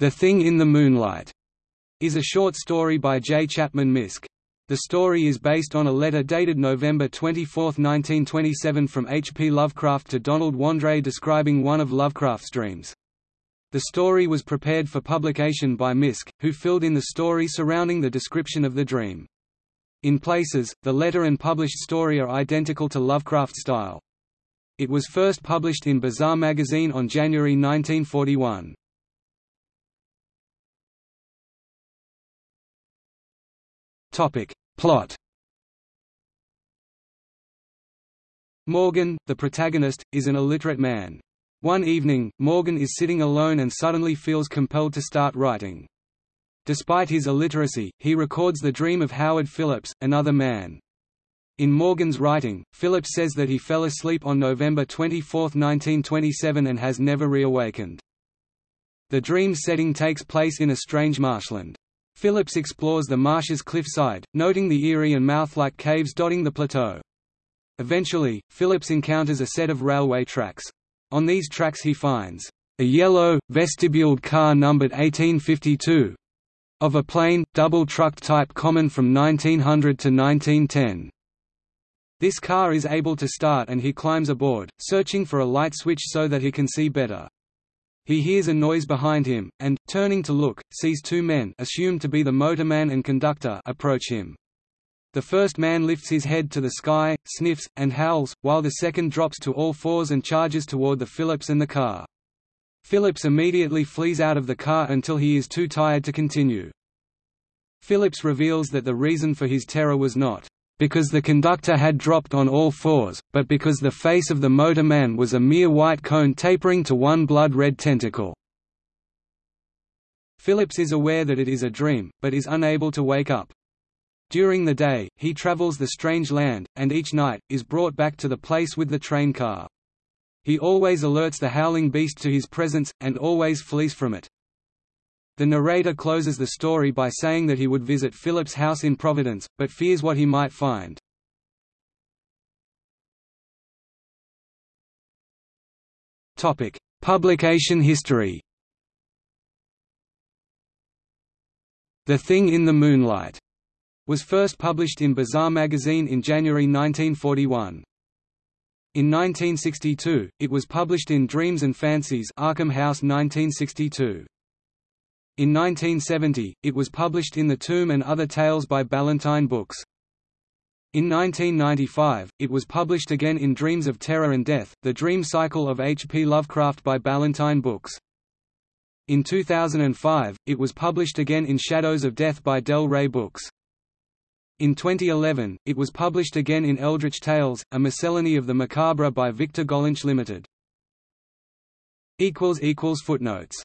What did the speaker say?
The Thing in the Moonlight is a short story by J. Chapman Miske. The story is based on a letter dated November 24, 1927 from H. P. Lovecraft to Donald Wandrei describing one of Lovecraft's dreams. The story was prepared for publication by Miske, who filled in the story surrounding the description of the dream. In places, the letter and published story are identical to Lovecraft's style. It was first published in Bizarre magazine on January 1941. Topic. Plot Morgan, the protagonist, is an illiterate man. One evening, Morgan is sitting alone and suddenly feels compelled to start writing. Despite his illiteracy, he records the dream of Howard Phillips, another man. In Morgan's writing, Phillips says that he fell asleep on November 24, 1927 and has never reawakened. The dream setting takes place in a strange marshland. Phillips explores the marsh's cliffside, noting the eerie and mouth-like caves dotting the plateau. Eventually, Phillips encounters a set of railway tracks. On these tracks he finds a yellow, vestibuled car numbered 1852, of a plain, double-trucked type common from 1900 to 1910. This car is able to start and he climbs aboard, searching for a light switch so that he can see better. He hears a noise behind him, and, turning to look, sees two men assumed to be the motorman and conductor approach him. The first man lifts his head to the sky, sniffs, and howls, while the second drops to all fours and charges toward the Phillips and the car. Phillips immediately flees out of the car until he is too tired to continue. Phillips reveals that the reason for his terror was not because the conductor had dropped on all fours, but because the face of the motorman was a mere white cone tapering to one blood-red tentacle. Phillips is aware that it is a dream, but is unable to wake up. During the day, he travels the strange land, and each night, is brought back to the place with the train car. He always alerts the howling beast to his presence, and always flees from it. The narrator closes the story by saying that he would visit Phillips' house in Providence, but fears what he might find. Publication history The Thing in the Moonlight was first published in Bizarre magazine in January 1941. In 1962, it was published in Dreams and Fancies Arkham House 1962. In 1970, it was published in The Tomb and Other Tales by Ballantine Books. In 1995, it was published again in Dreams of Terror and Death, The Dream Cycle of H. P. Lovecraft by Ballantine Books. In 2005, it was published again in Shadows of Death by Del Rey Books. In 2011, it was published again in Eldritch Tales, a miscellany of the macabre by Victor Gollancz Limited. Footnotes